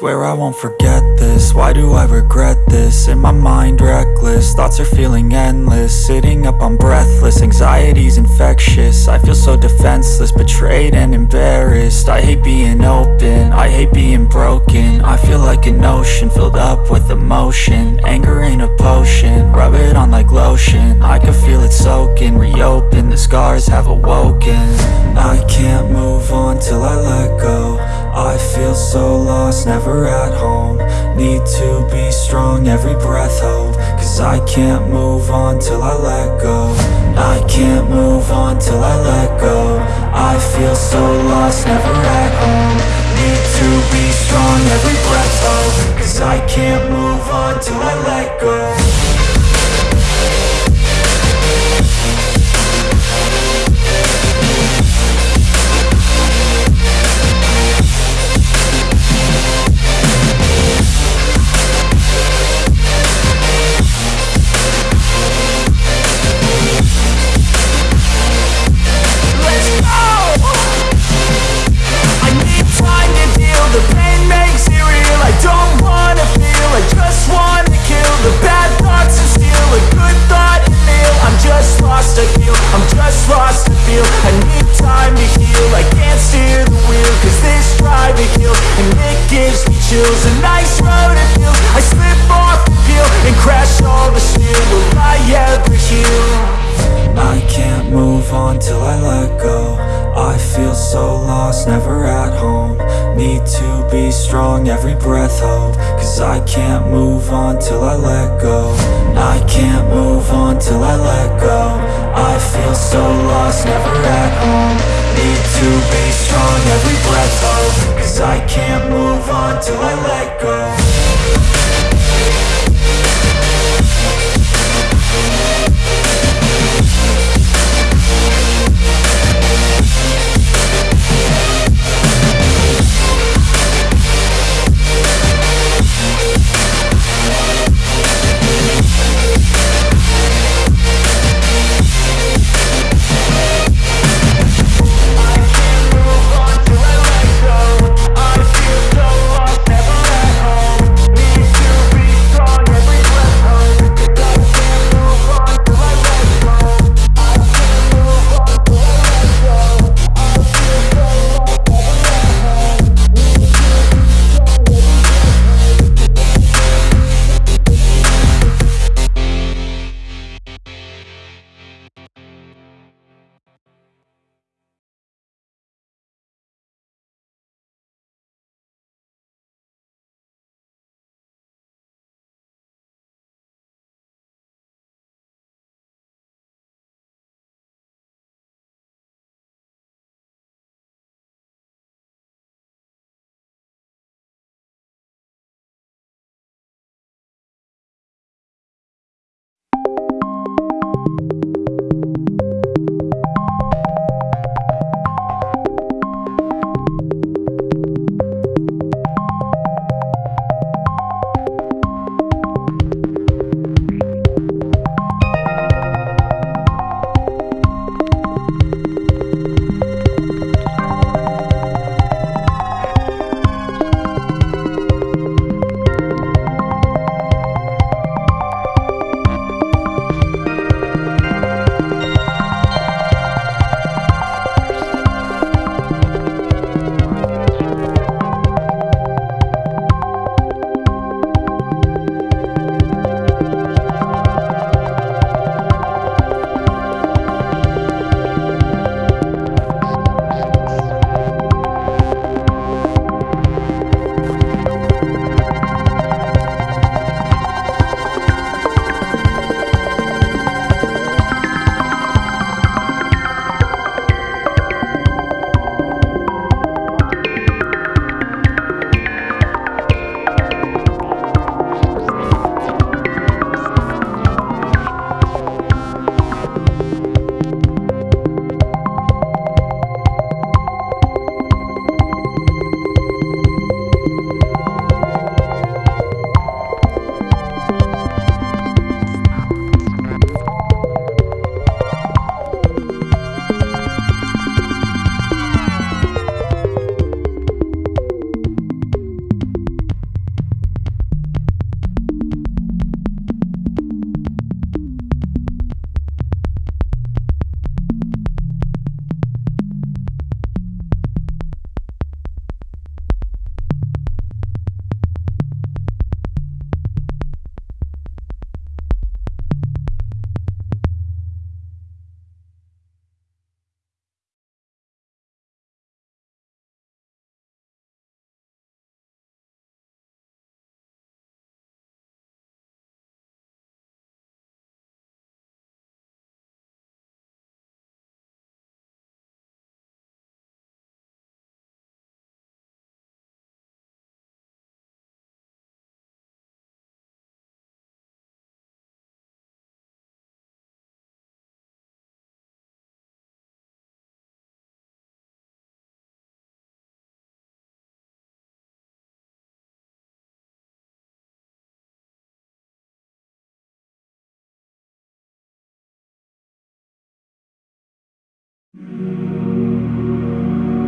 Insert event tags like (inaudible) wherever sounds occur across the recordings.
Swear I won't forget this, why do I regret this? In my mind reckless, thoughts are feeling endless. Sitting up I'm breathless, anxiety's infectious. I feel so defenseless, betrayed and embarrassed. I hate being open, I hate being broken. I feel like an ocean, filled up with emotion. Anger ain't a potion, rub it on like lotion. I can feel it soaking, reopen, the scars have awoken. I can't move on till I let go I feel so lost, never at home. Need to be strong, every breath hope Cause I can't move on till I let go. I can't move on till I let go. I feel so lost, never at home. Need to be strong, every breath hope Cause I can't move on till I let go every breath hope Cause I can't move on till I let go. I can't move on till I let go. I feel so lost, never at home. Need to be strong, every breath hope Cause I can't move on till I let go Música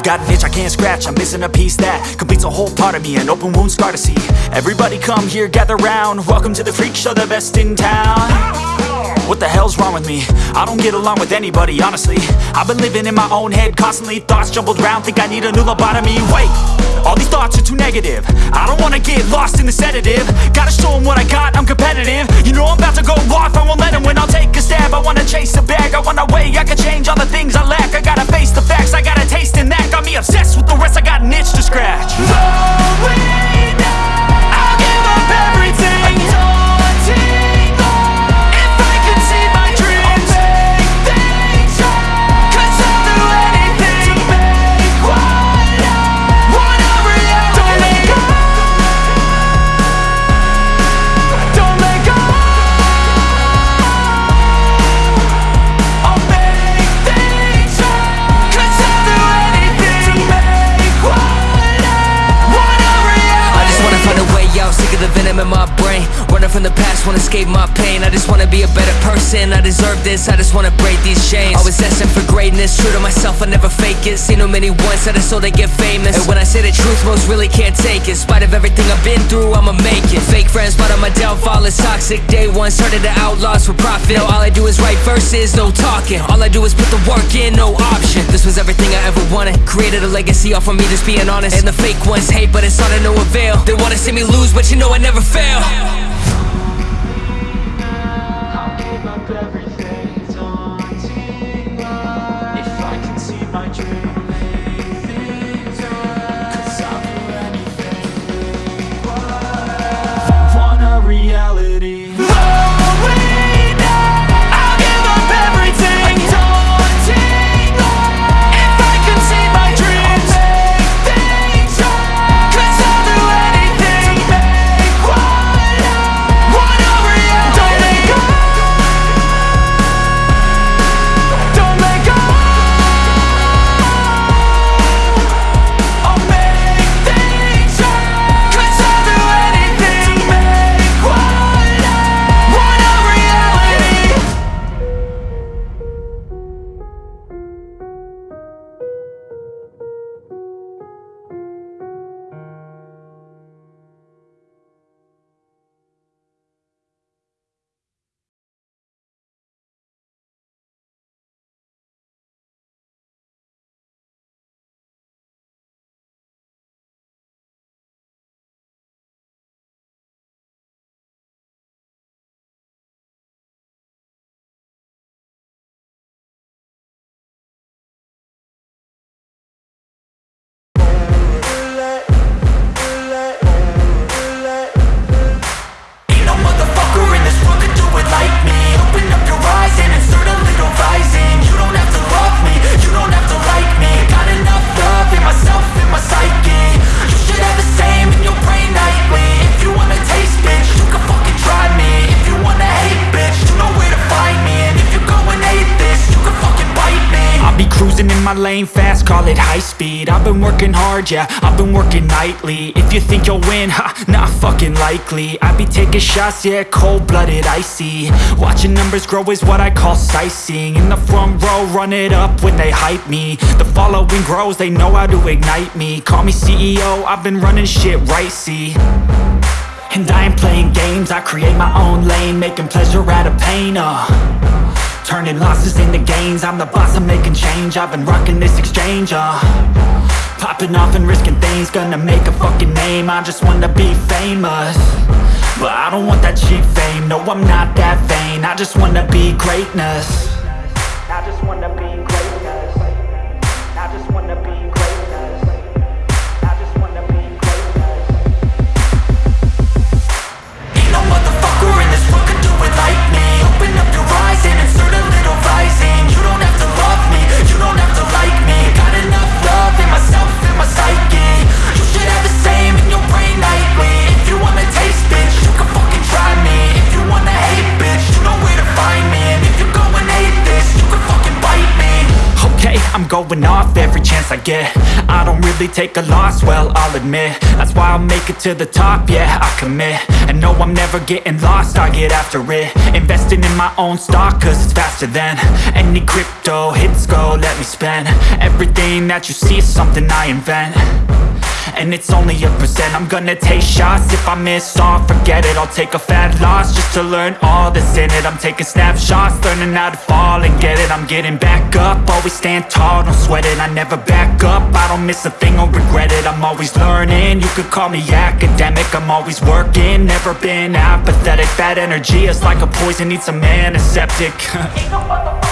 I've got an itch I can't scratch, I'm missing a piece that Completes a whole part of me, an open wound scar to see. Everybody come here, gather round. Welcome to the freak show, the best in town What the hell's wrong with me? I don't get along with anybody, honestly. I've been living in my own head constantly. Thoughts jumbled round, think I need a new lobotomy. Wait, all these thoughts are too negative. I don't wanna get lost in the sedative. Gotta show 'em what I got, I'm competitive. You know I'm about to go off, I won't let 'em win. I'll take a stab, I wanna chase a bag. I wanna weigh, I can change all the things I lack. I gotta face the facts, I got a taste in that Got me obsessed with the rest, I got an itch to scratch. I'll give up everything escape my pain. I just wanna be a better person. I deserve this, I just wanna break these chains. Always destined for greatness. True to myself, I never fake it. Seen too many that I so they get famous. And when I say the truth, most really can't take it. In spite of everything I've been through, I'ma make it. Fake friends, but on my downfall. Is toxic. Day one, started to outlaws for profit. Now all I do is write verses, no talking. All I do is put the work in, no option. This was everything I ever wanted. Created a legacy off of me, just being honest. And the fake ones hate, but it's all to no avail They wanna see me lose, but you know I never fail In my lane fast, call it high speed. I've been working hard, yeah, I've been working nightly. If you think you'll win, ha, not fucking likely. I be taking shots, yeah, cold-blooded, icy. Watching numbers grow is what I call sightseeing. In the front row, run it up when they hype me. The following grows, they know how to ignite me. Call me CEO, I've been running shit right, see. And I ain't playing games, I create my own lane Making pleasure out of pain, uh Turning losses into gains. I'm the boss, I'm making change. I've been rocking this exchange, uh. Popping off and risking things Gonna make a fucking name. I just wanna be famous. But I don't want that cheap fame. No, I'm not that vain. I just wanna be greatness going off every chance I get. I don't really take a loss, well, I'll admit. That's why I'll make it to the top, yeah, I commit. And no, I'm never getting lost, I get after it. Investing in my own stock, cause it's faster than Any crypto hits go, let me spend. Everything that you see is something I invent and it's only a percent. I'm gonna take shots. If I miss all Forget it, I'll take a fat loss Just to learn all that's in it. I'm taking snapshots, learning how to fall and get it. I'm getting back up, always stand tall, don't sweat it. I never back up, I don't miss a thing or regret it. I'm always learning, you could call me academic. I'm always working, never been apathetic. Bad energy is like a poison, needs (laughs) a antiseptic. Ain't no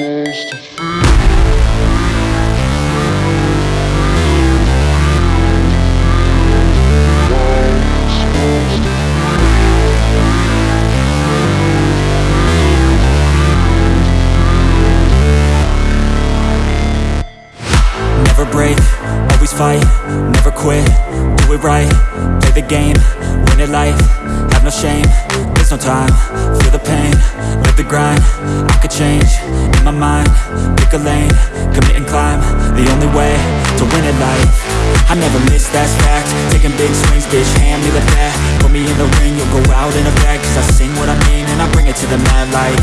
Never out in a bag, cause I sing what I mean and I bring it to the mad light,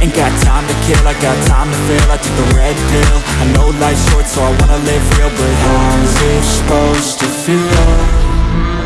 ain't got time to kill, I got time to feel, I took the red pill, I know life's short so I wanna live real, but how's it supposed to feel?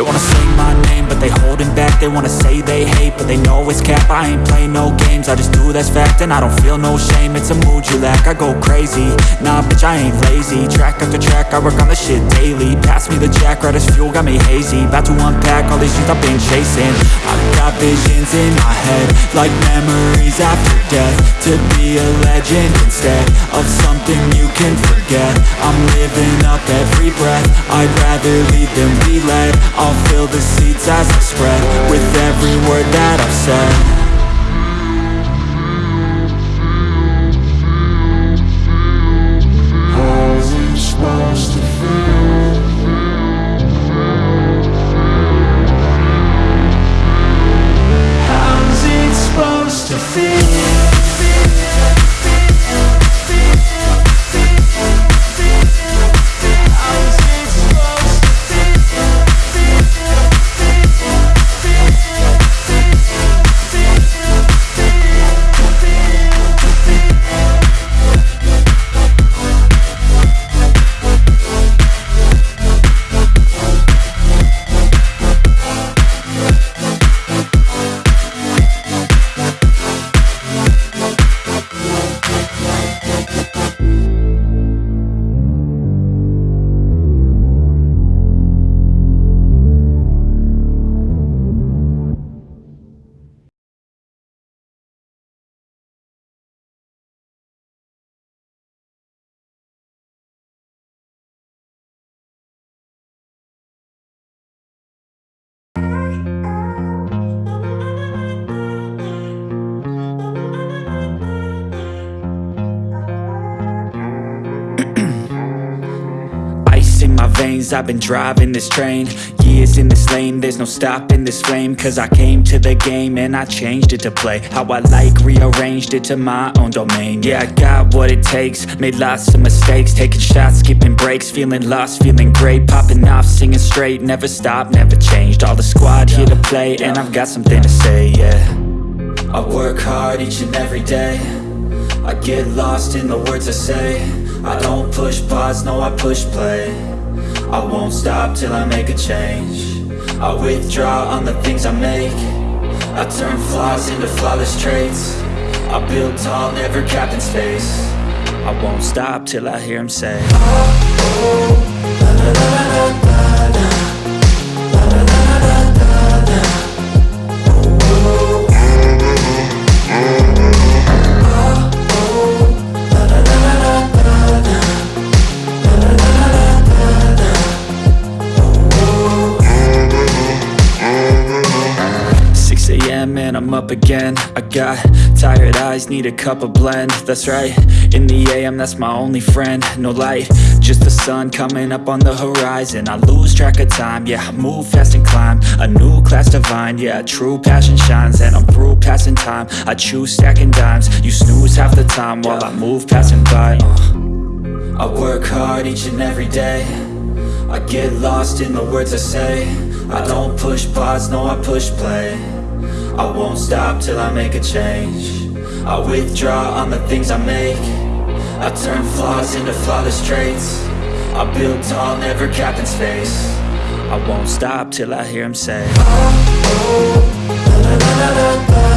They wanna They wanna say they hate, but they know it's cap. I ain't play no games, I just do that's fact And I don't feel no shame, it's a mood you lack I go crazy, nah bitch I ain't lazy. Track after track, I work on the shit daily. Pass me the jack, right as fuel, got me hazy. About to unpack all these things I've been chasing. I've got visions in my head Like memories after death. To be a legend instead Of something you can forget. I'm living up every breath. I'd rather lead than be led I'll fill the seats as I spread With every word that I've said veins, I've been driving this train. Years in this lane, there's no stopping this flame. Cause I came to the game and I changed it to play How I like, rearranged it to my own domain. Yeah, I got what it takes, made lots of mistakes. Taking shots, skipping breaks, feeling lost, feeling great. Popping off, singing straight, never stopped, never changed. All the squad here to play and I've got something to say, yeah. I work hard each and every day. I get lost in the words I say. I don't push pause, no I push play I won't stop till I make a change. I withdraw on the things I make. I turn flaws into flawless traits. I build tall, never capped in space. I won't stop till I hear him say oh, oh, a.m. I got tired eyes, need a cup of blend. That's right, in the AM that's my only friend. No light, just the sun coming up on the horizon. I lose track of time, yeah, I move fast and climb. A new class divine, yeah, true passion shines. And I'm through passing time, I choose stacking dimes. You snooze half the time while I move passing by. Uh. I work hard each and every day. I get lost in the words I say. I don't push pause, no I push play I won't stop till I make a change I withdraw on the things I make I turn flaws into flawless traits I build tall, never capped in space I won't stop till I hear him say oh, oh, la, la, la,